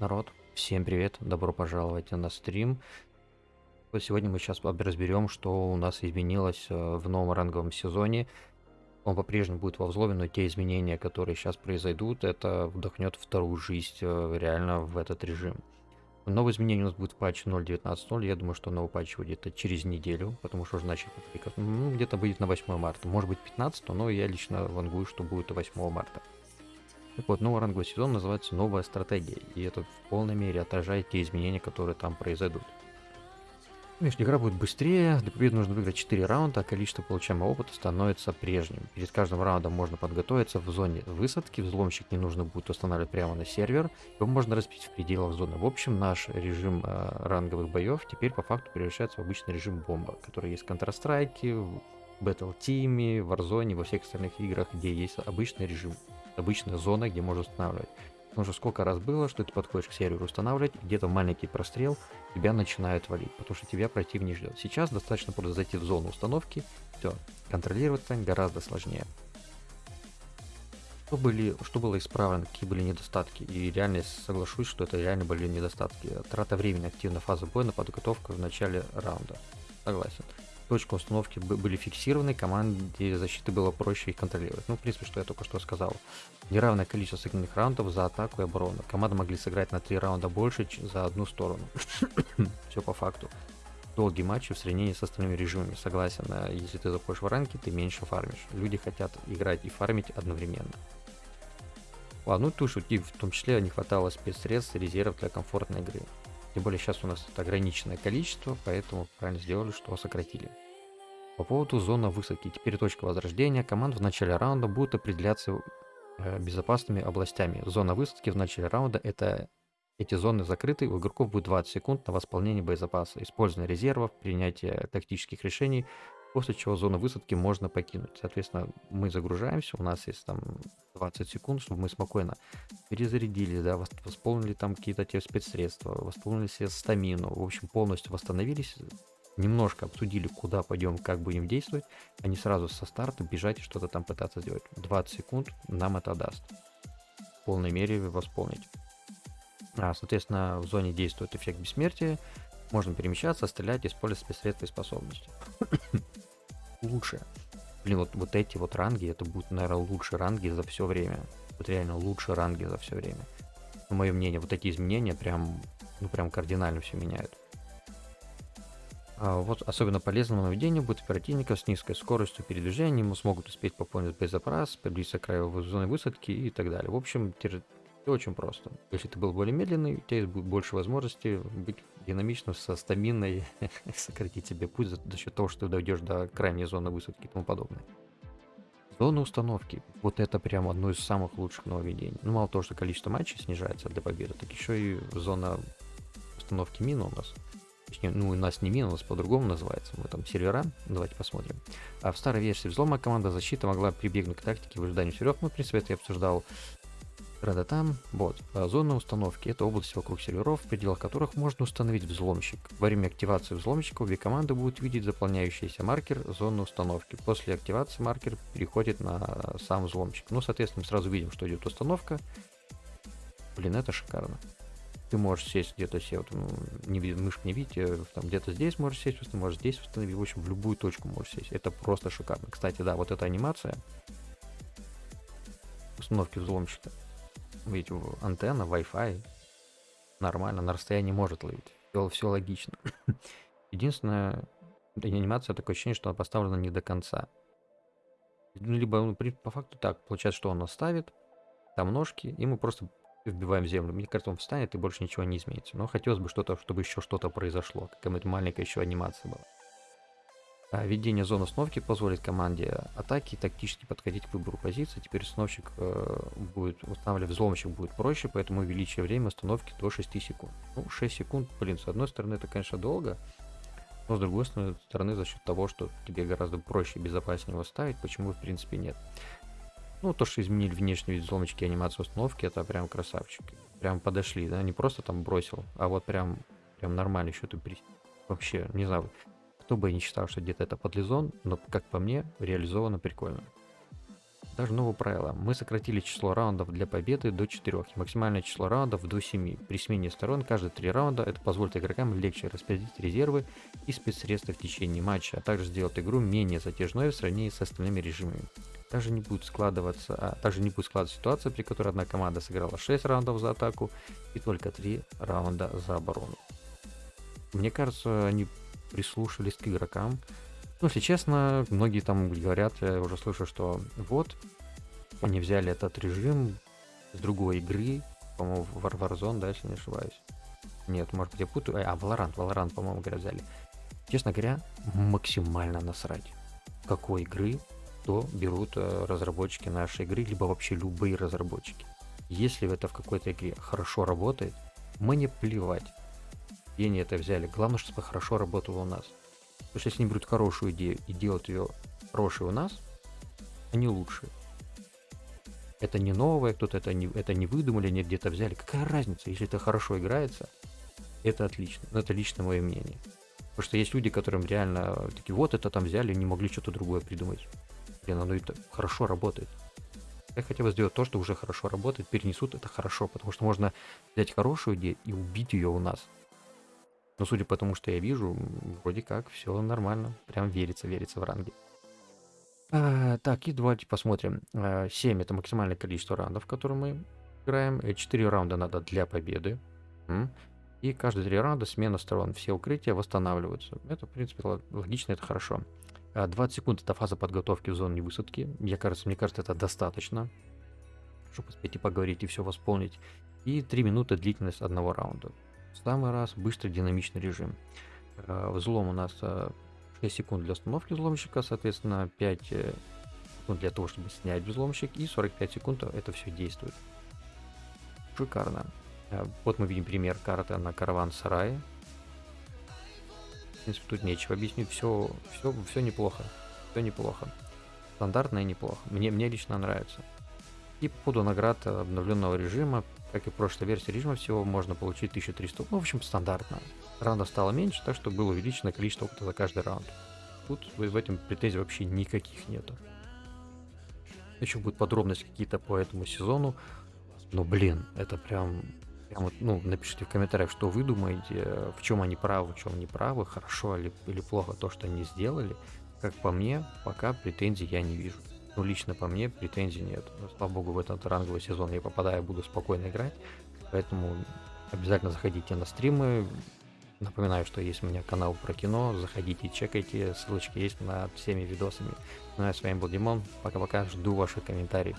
Народ, всем привет, добро пожаловать на стрим. Сегодня мы сейчас разберем, что у нас изменилось э, в новом ранговом сезоне. Он по-прежнему будет во взломе, но те изменения, которые сейчас произойдут, это вдохнет вторую жизнь э, реально в этот режим. Новые изменения у нас будет в патче 0.19.0. Я думаю, что новый патч выйдет через неделю, потому что уже начали ну, где-то будет на 8 марта. Может быть 15, но я лично вангую, что будет 8 марта. Так вот, новый ранговый сезон называется «Новая стратегия», и это в полной мере отражает те изменения, которые там произойдут. Конечно, игра будет быстрее, для победы нужно выиграть 4 раунда, а количество получаемого опыта становится прежним. Перед каждым раундом можно подготовиться в зоне высадки, взломщик не нужно будет устанавливать прямо на сервер, его можно разбить в пределах зоны. В общем, наш режим э, ранговых боев теперь по факту превращается в обычный режим бомба, который есть в Counter-Strike, в Battle Team, в Warzone, во всех остальных играх, где есть обычный режим обычная зона, где можно устанавливать. Потому что сколько раз было, что ты подходишь к серверу устанавливать, где-то маленький прострел, тебя начинают валить, потому что тебя противник ждет. Сейчас достаточно просто зайти в зону установки, все, контролировать станет гораздо сложнее. Что, были, что было исправлено, какие были недостатки, и реально соглашусь, что это реально были недостатки. Трата времени, активная фаза боя на подготовку в начале раунда. Согласен точка установки были фиксированы, команде защиты было проще их контролировать. Ну, в принципе, что я только что сказал. Неравное количество сыгранных раундов за атаку и оборону. Команды могли сыграть на 3 раунда больше за одну сторону. Все по факту. Долгие матчи в сравнении с остальными режимами. Согласен, если ты заходишь в ранки, ты меньше фармишь. Люди хотят играть и фармить одновременно. Ладно, ну тут и в том числе не хватало спецсредств и резервов для комфортной игры. Тем более сейчас у нас это ограниченное количество, поэтому правильно сделали, что сократили. По поводу зоны высадки. Теперь точка возрождения команд в начале раунда будет определяться э, безопасными областями. Зона высадки в начале раунда это эти зоны закрыты, у игроков будет 20 секунд на восполнение боезапаса, использование резервов, принятие тактических решений, после чего зону высадки можно покинуть. Соответственно, мы загружаемся, у нас есть там 20 секунд, чтобы мы спокойно перезарядились, да, восполнили там какие-то те спецсредства, восполнили себе стамину, в общем, полностью восстановились, немножко обсудили, куда пойдем, как будем действовать, а не сразу со старта бежать и что-то там пытаться сделать. 20 секунд нам это даст. В полной мере восполнить. А, соответственно, в зоне действует эффект бессмертия, можно перемещаться, стрелять, использовать спецсредства и способности. Лучше. Блин, вот, вот эти вот ранги, это будут, наверное, лучшие ранги за все время. Вот реально лучшие ранги за все время. На мое мнение, вот эти изменения прям, ну прям кардинально все меняют. А вот особенно полезным нововведением будет оперативников с низкой скоростью передвижения, ему смогут успеть пополнить боезапас, приблизиться к краю зоны высадки и так далее. В общем, все очень просто. Если ты был более медленный, у тебя есть больше возможностей быть динамичным, со стаминой, сократить себе путь за, за счет того, что ты дойдешь до крайней зоны высадки и тому подобное. Зона установки. Вот это прям одно из самых лучших нововведений. Ну, мало того, что количество матчей снижается для победы, так еще и зона установки мин у нас. Точнее, ну, у нас не мин, у нас по-другому называется. Мы там сервера. Давайте посмотрим. А в старой версии взлома команда защиты могла прибегнуть к тактике в ожидании серверов. Ну, в принципе, это я обсуждал там, вот. А зона установки – это область вокруг серверов, в пределах которых можно установить взломщик. Во время активации взломщика обе команды будут видеть заполняющийся маркер зоны установки. После активации маркер переходит на сам взломщик. Ну, соответственно, сразу видим, что идет установка. Блин, это шикарно. Ты можешь сесть где-то себе, вот, ну, не, мышку не видите, там где-то здесь можешь сесть, можешь здесь установить, в общем, в любую точку можешь сесть. Это просто шикарно. Кстати, да, вот эта анимация установки взломщика ведь антенна, Wi-Fi нормально, на расстоянии может ловить. Все, все логично. Единственное, анимация такое ощущение, что она поставлена не до конца. Ну, либо ну, по факту так, получается, что он оставит, там ножки, и мы просто вбиваем в землю. Мне кажется, он встанет, и больше ничего не изменится. Но хотелось бы что-то, чтобы еще что-то произошло. Какая-нибудь маленькая еще анимация была. А введение зоны установки позволит команде атаки тактически подходить к выбору позиции. Теперь установщик э, будет устанавливать взломщик будет проще, поэтому увеличивая время установки до 6 секунд. Ну, 6 секунд, блин, с одной стороны это, конечно, долго, но с другой стороны за счет того, что тебе гораздо проще и безопаснее его ставить, почему в принципе нет. Ну, то, что изменили внешний вид взломочки и анимацию установки, это прям красавчики. Прям подошли, да, не просто там бросил, а вот прям, прям нормально еще ты при... Вообще, не знаю, кто бы не считал, что где-то это подлизон, но, как по мне, реализовано прикольно. Даже новое правило. Мы сократили число раундов для победы до 4 и максимальное число раундов до 7. При смене сторон каждые 3 раунда это позволит игрокам легче распределить резервы и спецсредства в течение матча, а также сделать игру менее затяжной в сравнении с остальными режимами. Также не будет складываться, а также не будет складываться ситуация, при которой одна команда сыграла 6 раундов за атаку и только 3 раунда за оборону. Мне кажется, они прислушались к игрокам, ну, если честно, многие там говорят, я уже слышу, что вот, они взяли этот режим с другой игры, по-моему, War Warzone, да, если не ошибаюсь. Нет, может быть, я путаю. А, Valorant, Valorant, по-моему, говоря, взяли. Честно говоря, максимально насрать. Какой игры то берут э, разработчики нашей игры, либо вообще любые разработчики. Если это в какой-то игре хорошо работает, мне плевать, где они это взяли. Главное, чтобы хорошо работало у нас. Потому что если они берут хорошую идею и делают ее хорошей у нас, они лучшие. Это не новое, кто-то это не, это не выдумали, не где-то взяли. Какая разница, если это хорошо играется, это отлично. Но это лично мое мнение. Потому что есть люди, которым реально такие, вот это там взяли, не могли что-то другое придумать. Блин, оно это хорошо работает. Я хотел бы сделать то, что уже хорошо работает, перенесут это хорошо, потому что можно взять хорошую идею и убить ее у нас. Но судя по тому, что я вижу, вроде как все нормально. Прям верится, верится в ранге. А, так, и давайте посмотрим. А, 7 это максимальное количество раундов, которые мы играем. 4 э, раунда надо для победы. И каждые 3 раунда смена сторон. Все укрытия восстанавливаются. Это, в принципе, логично, это хорошо. 20 а, секунд это фаза подготовки в зоне высадки. Мне кажется, мне кажется, это достаточно, чтобы успеть и поговорить, и все восполнить. И 3 минуты длительность одного раунда. В самый раз быстрый динамичный режим. Э, взлом у нас 6 э, секунд для установки взломщика, соответственно 5 э, секунд для того, чтобы снять взломщик и 45 секунд это все действует. Шикарно. Вот мы видим пример карты на караван сарае. В принципе, тут нечего объяснить. Все, все, все неплохо. Все неплохо. Стандартно и неплохо. Мне, мне лично нравится. И по поводу наград обновленного режима как и прошлой версии режима, всего можно получить 1300. Ну, в общем, стандартно. Раундов стало меньше, так что было увеличено количество опыта за каждый раунд. Тут в этом претензий вообще никаких нету. Еще будут подробности какие-то по этому сезону. Но, блин, это прям... прям вот, ну, напишите в комментариях, что вы думаете, в чем они правы, в чем не правы, хорошо или, или плохо то, что они сделали. Как по мне, пока претензий я не вижу. Ну, лично по мне претензий нет. Но, слава богу, в этот ранговый сезон я попадаю, буду спокойно играть. Поэтому обязательно заходите на стримы. Напоминаю, что есть у меня канал про кино. Заходите, чекайте. Ссылочки есть над всеми видосами. Ну, а с вами был Димон. Пока-пока. Жду ваших комментариев.